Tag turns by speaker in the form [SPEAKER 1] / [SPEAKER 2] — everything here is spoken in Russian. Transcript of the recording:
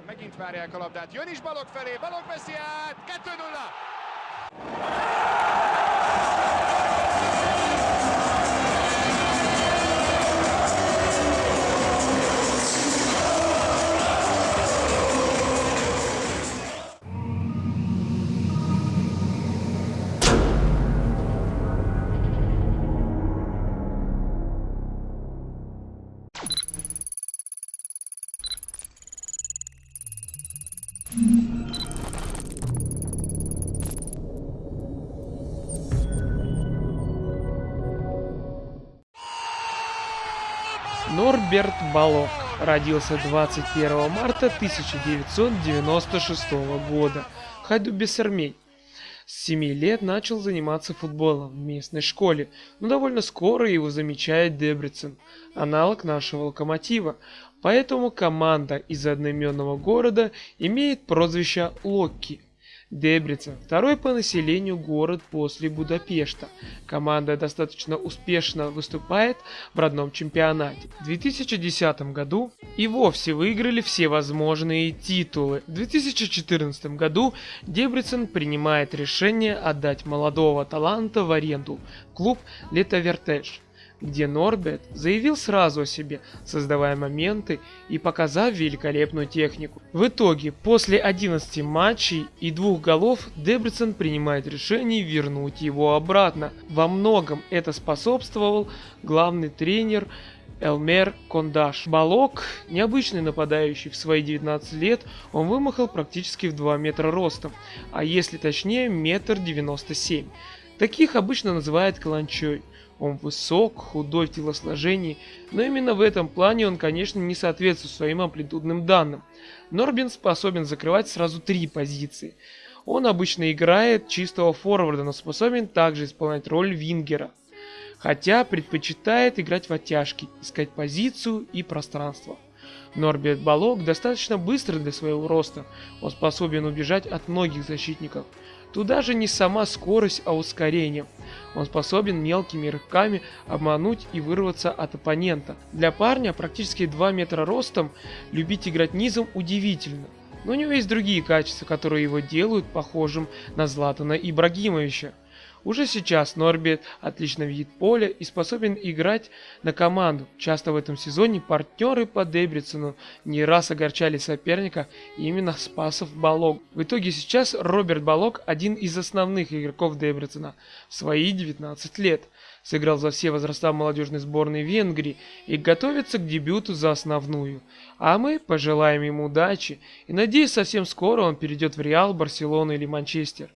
[SPEAKER 1] Megint várják a labdát, jön is Balog felé, Balog veszi át, 2-0!
[SPEAKER 2] Норберт Балок родился 21 марта 1996 года в Хайду-Бессермень. С 7 лет начал заниматься футболом в местной школе, но довольно скоро его замечает Дебрицен, аналог нашего локомотива, поэтому команда из одноименного города имеет прозвище Локки. Дебрицен – второй по населению город после Будапешта. Команда достаточно успешно выступает в родном чемпионате. В 2010 году и вовсе выиграли все возможные титулы. В 2014 году Дебрицен принимает решение отдать молодого таланта в аренду – клуб Летовертеж где Норбет заявил сразу о себе, создавая моменты и показав великолепную технику. В итоге, после 11 матчей и двух голов, Дебрицен принимает решение вернуть его обратно. Во многом это способствовал главный тренер Элмер Кондаш. Балок, необычный нападающий в свои 19 лет, он вымахал практически в 2 метра ростом, а если точнее, метр 97. Таких обычно называют каланчой. Он высок, худой в телосложении, но именно в этом плане он, конечно, не соответствует своим амплитудным данным. Норбин способен закрывать сразу три позиции. Он обычно играет чистого форварда, но способен также исполнять роль вингера. Хотя предпочитает играть в оттяжки, искать позицию и пространство. Норберт Балок достаточно быстро для своего роста, он способен убежать от многих защитников. Туда же не сама скорость, а ускорение. Он способен мелкими рывками обмануть и вырваться от оппонента. Для парня практически 2 метра ростом любить играть низом удивительно. Но у него есть другие качества, которые его делают похожим на Златана Ибрагимовича. Уже сейчас Норбет отлично видит поле и способен играть на команду. Часто в этом сезоне партнеры по Дебрицену не раз огорчали соперника именно Спасов Балог. В итоге сейчас Роберт Балог один из основных игроков Дебрицена в свои 19 лет. Сыграл за все возраста молодежной сборной Венгрии и готовится к дебюту за основную. А мы пожелаем ему удачи и надеюсь совсем скоро он перейдет в Реал, Барселону или Манчестер.